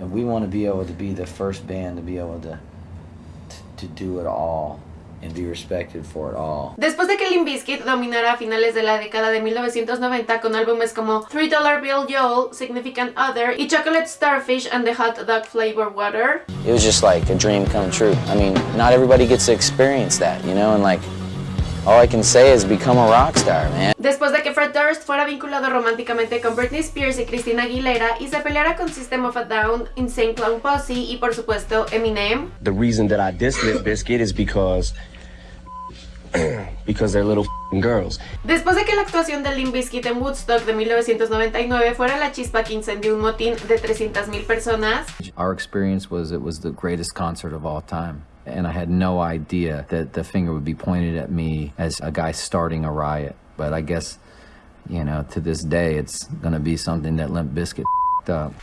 and we want to be able to be the first band to be able to to do it all and be respected for it all. Después de que Limp Bizkit dominara a finales de la década de 1990 con álbumes como $3 Dollar Bill Joel, Significant Other y Chocolate Starfish and the Hot Dog Flavor Water. It was just like a dream come true. I mean, not everybody gets to experience that, you know, and like Después de que Fred Durst fuera vinculado románticamente con Britney Spears y Christina Aguilera y se peleara con System of a Down, Insane Clown Posse y por supuesto Eminem. The reason that I diss Limp Bizkit is because because they're little girls. Después de que la actuación de Limp Bizkit en Woodstock de 1999 fuera la chispa que incendió un motín de 300.000 personas, Our experience was it was the greatest concert of all time. And I had no idea that the finger would be pointed at me as a guy starting a riot. But I guess, you know, to this day, it's gonna be something that Limp Bizkit.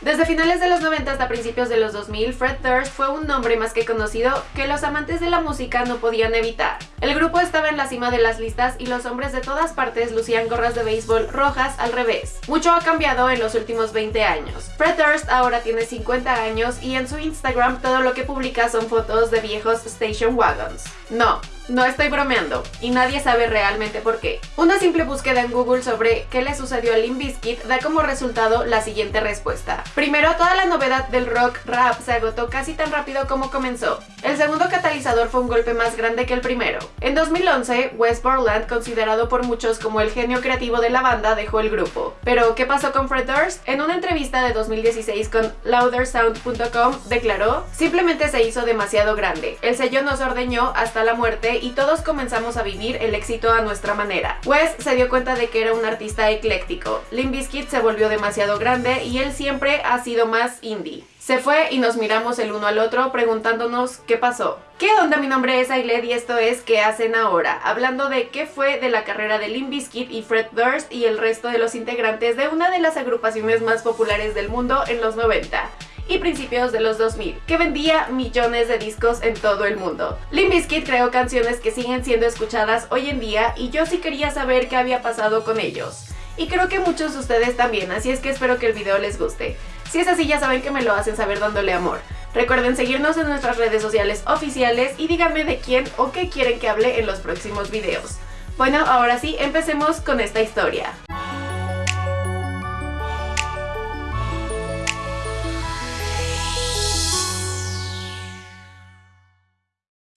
Desde finales de los 90 hasta principios de los 2000, Fred Durst fue un nombre más que conocido que los amantes de la música no podían evitar. El grupo estaba en la cima de las listas y los hombres de todas partes lucían gorras de béisbol rojas al revés. Mucho ha cambiado en los últimos 20 años. Fred Durst ahora tiene 50 años y en su Instagram todo lo que publica son fotos de viejos station wagons. No, no estoy bromeando, y nadie sabe realmente por qué. Una simple búsqueda en Google sobre qué le sucedió a Limp Bizkit da como resultado la siguiente respuesta. Primero, toda la novedad del rock rap se agotó casi tan rápido como comenzó. El segundo catalizador fue un golpe más grande que el primero. En 2011, Wes Borland, considerado por muchos como el genio creativo de la banda, dejó el grupo. Pero, ¿qué pasó con Fred Durst? En una entrevista de 2016 con loudersound.com declaró, simplemente se hizo demasiado grande. El sello nos ordeñó hasta la muerte y todos comenzamos a vivir el éxito a nuestra manera. Wes se dio cuenta de que era un artista ecléctico. Limp Bizkit se volvió demasiado grande y él siempre ha sido más indie. Se fue y nos miramos el uno al otro preguntándonos qué pasó. ¿Qué onda? Mi nombre es Ailed y esto es ¿Qué hacen ahora? Hablando de qué fue de la carrera de Limp Bizkit y Fred Durst y el resto de los integrantes de una de las agrupaciones más populares del mundo en los 90 y principios de los 2000, que vendía millones de discos en todo el mundo. Limp Bizkit creó canciones que siguen siendo escuchadas hoy en día y yo sí quería saber qué había pasado con ellos. Y creo que muchos de ustedes también, así es que espero que el video les guste. Si es así ya saben que me lo hacen saber dándole amor. Recuerden seguirnos en nuestras redes sociales oficiales y díganme de quién o qué quieren que hable en los próximos videos. Bueno, ahora sí, empecemos con esta historia.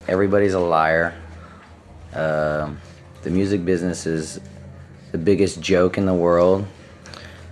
Everybody's a liar. Um, the music business is the biggest joke in the world.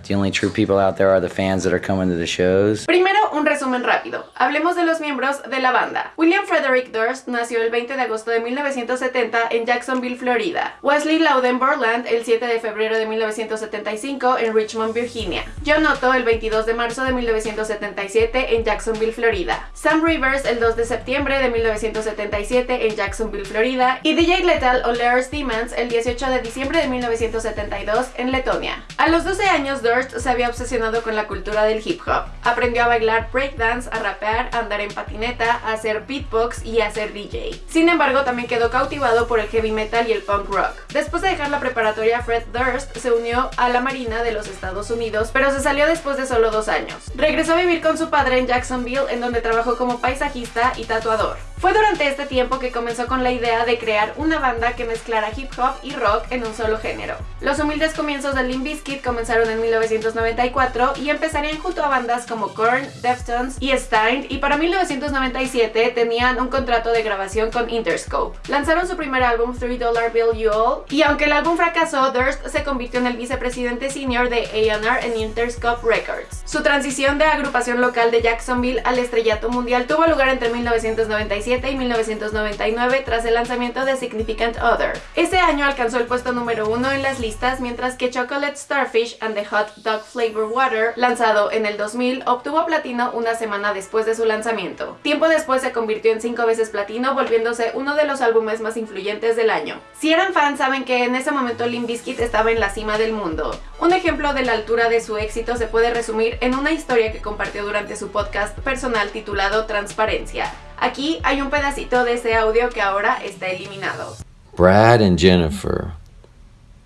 The only true people out there are the fans that are coming to the shows. Primero, un resumen rápido. Hablemos de los miembros de la banda. William Frederick Durst nació el 20 de agosto de 1970 en Jacksonville, Florida. Wesley Loudon Borland el 7 de febrero de 1975 en Richmond, Virginia. John Otto el 22 de marzo de 1977 en Jacksonville, Florida. Sam Rivers el 2 de septiembre de 1977 en Jacksonville, Florida. Y DJ Lethal o Lars Demons el 18 de diciembre de 1972 en Letonia. A los 12 años Durst se había obsesionado con la cultura del hip hop. Aprendió a bailar breakdance, a rapear, a andar en patineta, a hacer beatbox y a ser DJ. Sin embargo, también quedó cautivado por el heavy metal y el punk rock. Después de dejar la preparatoria, Fred Durst se unió a la Marina de los Estados Unidos, pero se salió después de solo dos años. Regresó a vivir con su padre en Jacksonville, en donde trabajó como paisajista y tatuador. Fue durante este tiempo que comenzó con la idea de crear una banda que mezclara hip hop y rock en un solo género. Los humildes comienzos de Limp Bizkit comenzaron en 1994 y empezarían junto a bandas como Korn, Deftones y Stein y para 1997 tenían un contrato de grabación con Interscope. Lanzaron su primer álbum $3 Dollar Bill You All y aunque el álbum fracasó, Durst se convirtió en el vicepresidente senior de A&R en Interscope Records. Su transición de agrupación local de Jacksonville al estrellato mundial tuvo lugar entre 1997 y 1999 tras el lanzamiento de Significant Other. Ese año alcanzó el puesto número uno en las listas mientras que Chocolate Starfish and the Hot Dog Flavor Water, lanzado en el 2000, obtuvo platino una semana después de su lanzamiento. Tiempo después se convirtió en cinco veces platino, volviéndose uno de los álbumes más influyentes del año. Si eran fans saben que en ese momento Limp Bizkit estaba en la cima del mundo. Un ejemplo de la altura de su éxito se puede resumir en una historia que compartió durante su podcast personal titulado Transparencia. Aquí hay un pedacito de ese audio que ahora está eliminado. Brad and Jennifer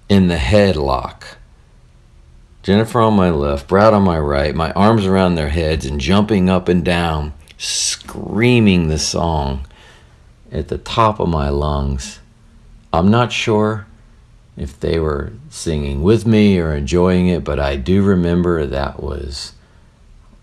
in the headlock. Jennifer on my left, Brad on my right, my arms around their heads and jumping up and down, screaming the song at the top of my lungs. I'm not sure if they were singing with me or enjoying it, but I do remember that was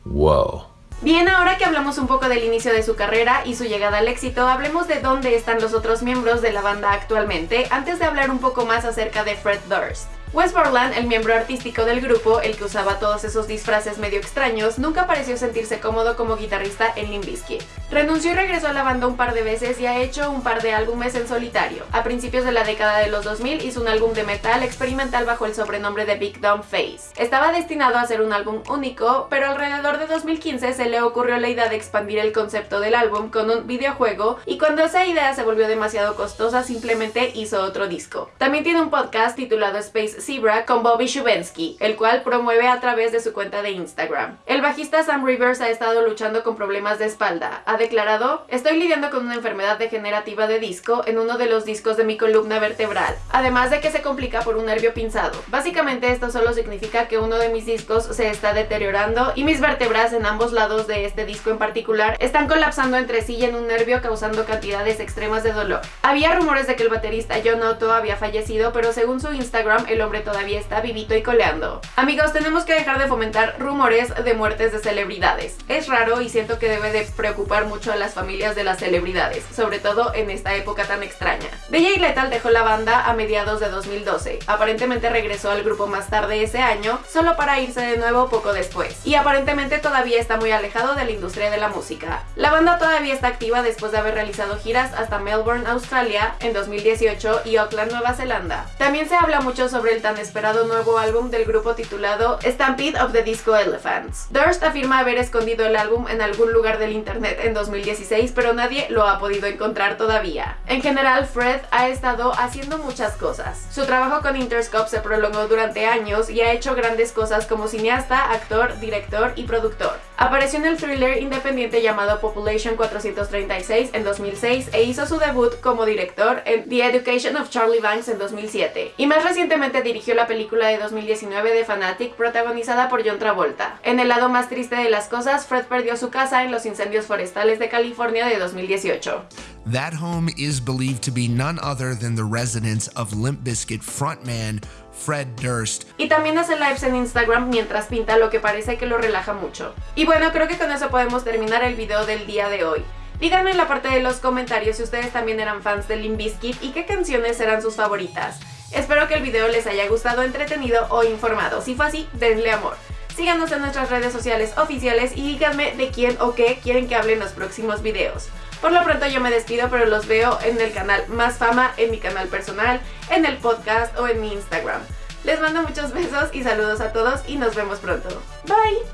whoa. Bien, ahora que hablamos un poco del inicio de su carrera y su llegada al éxito, hablemos de dónde están los otros miembros de la banda actualmente, antes de hablar un poco más acerca de Fred Durst. Wes Borland, el miembro artístico del grupo, el que usaba todos esos disfraces medio extraños, nunca pareció sentirse cómodo como guitarrista en Limp Bizkit. Renunció y regresó a la banda un par de veces y ha hecho un par de álbumes en solitario. A principios de la década de los 2000 hizo un álbum de metal experimental bajo el sobrenombre de Big Dumb Face. Estaba destinado a ser un álbum único, pero alrededor de 2015 se le ocurrió la idea de expandir el concepto del álbum con un videojuego y cuando esa idea se volvió demasiado costosa simplemente hizo otro disco. También tiene un podcast titulado Space Zebra con Bobby Shubensky, el cual promueve a través de su cuenta de Instagram. El bajista Sam Rivers ha estado luchando con problemas de espalda. Ha declarado, estoy lidiando con una enfermedad degenerativa de disco en uno de los discos de mi columna vertebral, además de que se complica por un nervio pinzado. Básicamente esto solo significa que uno de mis discos se está deteriorando y mis vértebras en ambos lados de este disco en particular están colapsando entre sí y en un nervio causando cantidades extremas de dolor. Había rumores de que el baterista John Otto había fallecido, pero según su Instagram el todavía está vivito y coleando. Amigos, tenemos que dejar de fomentar rumores de muertes de celebridades. Es raro y siento que debe de preocupar mucho a las familias de las celebridades, sobre todo en esta época tan extraña. DJ Lethal dejó la banda a mediados de 2012. Aparentemente regresó al grupo más tarde ese año, solo para irse de nuevo poco después. Y aparentemente todavía está muy alejado de la industria de la música. La banda todavía está activa después de haber realizado giras hasta Melbourne, Australia en 2018 y Auckland, Nueva Zelanda. También se habla mucho sobre tan esperado nuevo álbum del grupo titulado Stampede of the Disco Elephants. Durst afirma haber escondido el álbum en algún lugar del internet en 2016, pero nadie lo ha podido encontrar todavía. En general, Fred ha estado haciendo muchas cosas. Su trabajo con Interscope se prolongó durante años y ha hecho grandes cosas como cineasta, actor, director y productor. Apareció en el thriller independiente llamado Population 436 en 2006 e hizo su debut como director en The Education of Charlie Banks en 2007. Y más recientemente dirigió la película de 2019 de Fanatic protagonizada por John Travolta. En el lado más triste de las cosas, Fred perdió su casa en los incendios forestales de California de 2018. That home is believed to be none other than the residence of Limp Bizkit frontman Fred Durst. Y también hace lives en Instagram mientras pinta lo que parece que lo relaja mucho. Y bueno, creo que con eso podemos terminar el video del día de hoy. Díganme en la parte de los comentarios si ustedes también eran fans de Limp Bizkit y qué canciones eran sus favoritas. Espero que el video les haya gustado, entretenido o informado. Si fue así, denle amor. Síganos en nuestras redes sociales oficiales y díganme de quién o qué quieren que hable en los próximos videos. Por lo pronto yo me despido, pero los veo en el canal Más Fama, en mi canal personal, en el podcast o en mi Instagram. Les mando muchos besos y saludos a todos y nos vemos pronto. Bye.